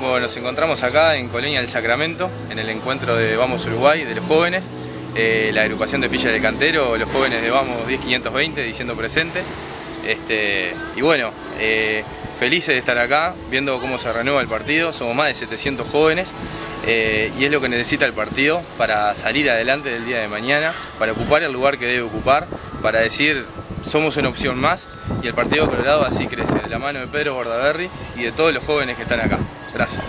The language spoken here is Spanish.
Bueno, nos encontramos acá en Colonia del Sacramento, en el encuentro de Vamos Uruguay, de los jóvenes, eh, la agrupación de Ficha del Cantero, los jóvenes de Vamos 10520 diciendo presente. Este, y bueno, eh, felices de estar acá, viendo cómo se renueva el partido, somos más de 700 jóvenes eh, y es lo que necesita el partido para salir adelante del día de mañana, para ocupar el lugar que debe ocupar, para decir somos una opción más y el Partido Colorado así crece, de la mano de Pedro Bordaberry y de todos los jóvenes que están acá. Gracias.